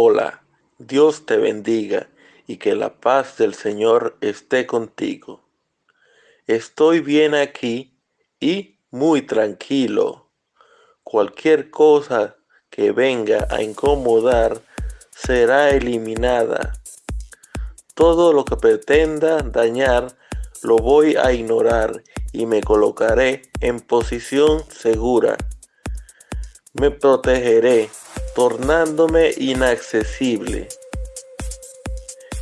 Hola, Dios te bendiga y que la paz del Señor esté contigo. Estoy bien aquí y muy tranquilo. Cualquier cosa que venga a incomodar será eliminada. Todo lo que pretenda dañar lo voy a ignorar y me colocaré en posición segura. Me protegeré, tornándome inaccesible.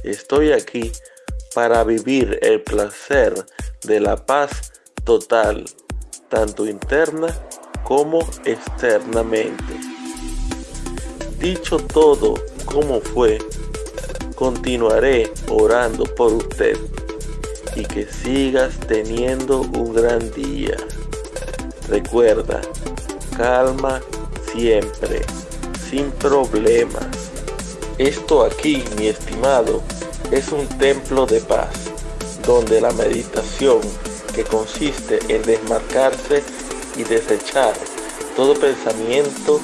Estoy aquí para vivir el placer de la paz total, tanto interna como externamente. Dicho todo como fue, continuaré orando por usted y que sigas teniendo un gran día. Recuerda, calma siempre, sin problemas. Esto aquí, mi estimado, es un templo de paz, donde la meditación, que consiste en desmarcarse y desechar todo pensamiento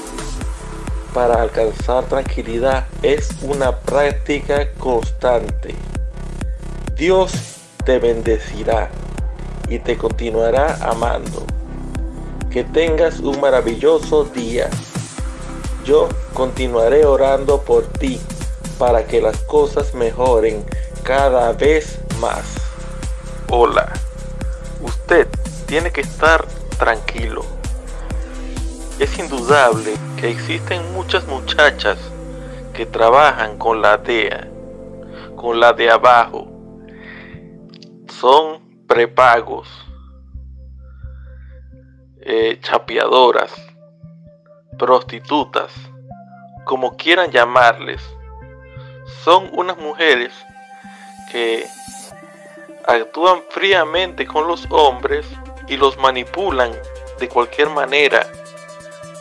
para alcanzar tranquilidad, es una práctica constante. Dios te bendecirá y te continuará amando. Que tengas un maravilloso día. Yo continuaré orando por ti para que las cosas mejoren cada vez más. Hola, usted tiene que estar tranquilo. Es indudable que existen muchas muchachas que trabajan con la DEA, con la de abajo, son prepagos, eh, chapeadoras, prostitutas, como quieran llamarles. Son unas mujeres que actúan fríamente con los hombres y los manipulan de cualquier manera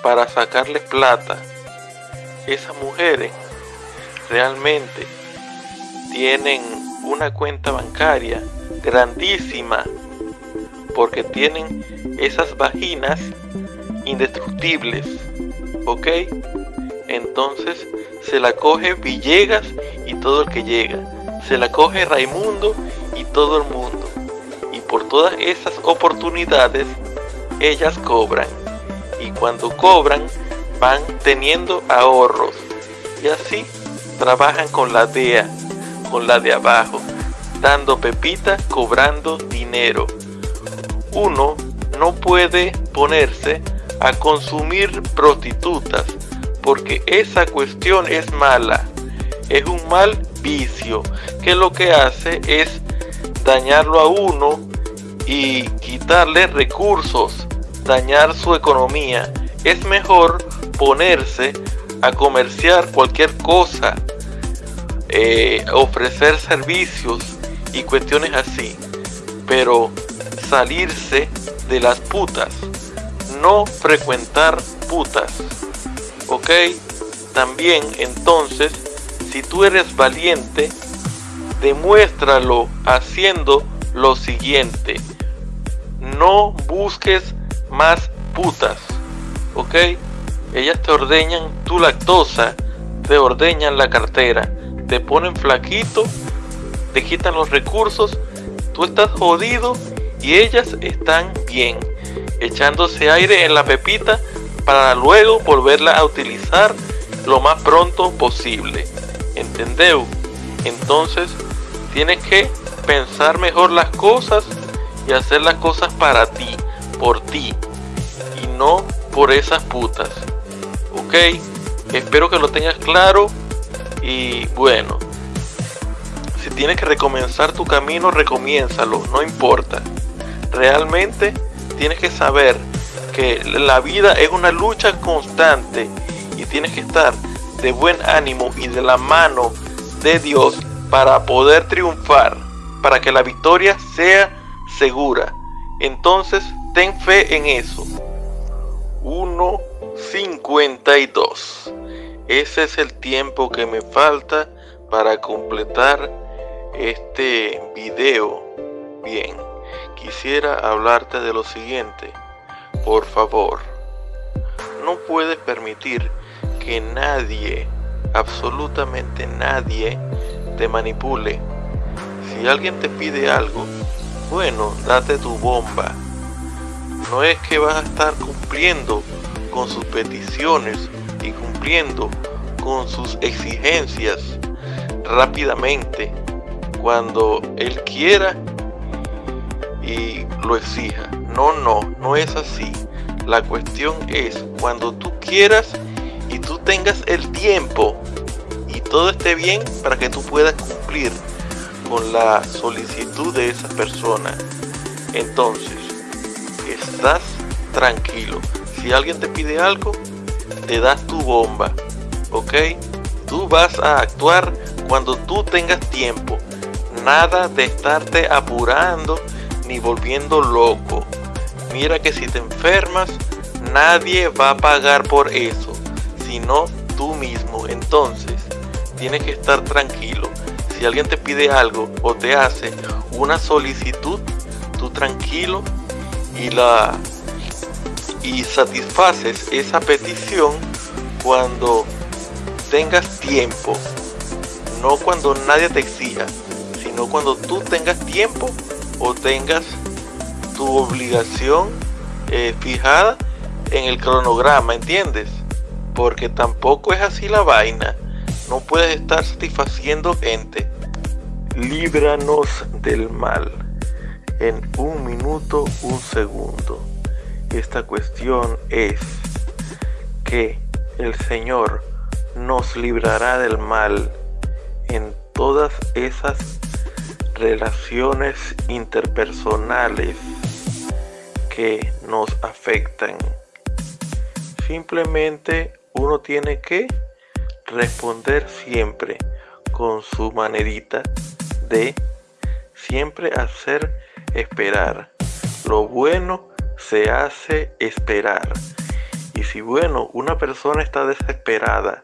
para sacarles plata. Esas mujeres realmente tienen una cuenta bancaria grandísima porque tienen esas vaginas indestructibles ok. Entonces se la coge Villegas y todo el que llega. Se la coge Raimundo y todo el mundo. Y por todas esas oportunidades ellas cobran. Y cuando cobran van teniendo ahorros. Y así trabajan con la DEA con la de abajo dando pepita, cobrando dinero. Uno no puede ponerse a consumir prostitutas porque esa cuestión es mala. Es un mal vicio que lo que hace es dañarlo a uno y quitarle recursos, dañar su economía. Es mejor ponerse a comerciar cualquier cosa, eh, ofrecer servicios y cuestiones así. Pero salirse de las putas. No frecuentar putas. ¿Ok? También entonces, si tú eres valiente, demuéstralo haciendo lo siguiente. No busques más putas. ¿Ok? Ellas te ordeñan tu lactosa, te ordeñan la cartera, te ponen flaquito te quitan los recursos, tú estás jodido y ellas están bien, echándose aire en la pepita para luego volverla a utilizar lo más pronto posible. ¿Entendeu? Entonces tienes que pensar mejor las cosas y hacer las cosas para ti, por ti y no por esas putas. ¿Ok? Espero que lo tengas claro y bueno. Si tienes que recomenzar tu camino, recomiénzalo, no importa. Realmente tienes que saber que la vida es una lucha constante y tienes que estar de buen ánimo y de la mano de Dios para poder triunfar, para que la victoria sea segura. Entonces, ten fe en eso. 1.52. Ese es el tiempo que me falta para completar este video bien, quisiera hablarte de lo siguiente. Por favor, no puedes permitir que nadie absolutamente nadie te manipule. Si alguien te pide algo, bueno, date tu bomba. No es que vas a estar cumpliendo con sus peticiones y cumpliendo con sus exigencias rápidamente cuando él quiera lo exija. No, no, no es así. La cuestión es cuando tú quieras y tú tengas el tiempo y todo esté bien para que tú puedas cumplir con la solicitud de esa persona. Entonces, estás tranquilo. Si alguien te pide algo, te das tu bomba. ¿Ok? Tú vas a actuar cuando tú tengas tiempo. Nada de estarte apurando ni volviendo loco. Mira que si te enfermas, nadie va a pagar por eso, sino tú mismo. Entonces, tienes que estar tranquilo. Si alguien te pide algo o te hace una solicitud, tú tranquilo y la y satisfaces esa petición cuando tengas tiempo, no cuando nadie te exija, sino cuando tú tengas tiempo o tengas tu obligación eh, fijada en el cronograma, ¿entiendes? Porque tampoco es así la vaina. No puedes estar satisfaciendo gente. Líbranos del mal. En un minuto, un segundo. Esta cuestión es que el Señor nos librará del mal en todas esas relaciones interpersonales que nos afectan. Simplemente uno tiene que responder siempre con su manerita de siempre hacer esperar. Lo bueno se hace esperar. Y si bueno, una persona está desesperada,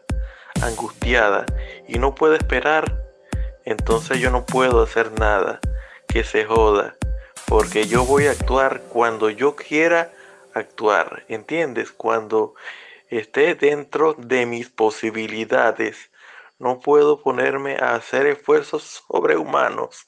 angustiada y no puede esperar, entonces yo no puedo hacer nada que se joda, porque yo voy a actuar cuando yo quiera actuar, ¿entiendes? Cuando esté dentro de mis posibilidades. No puedo ponerme a hacer esfuerzos sobrehumanos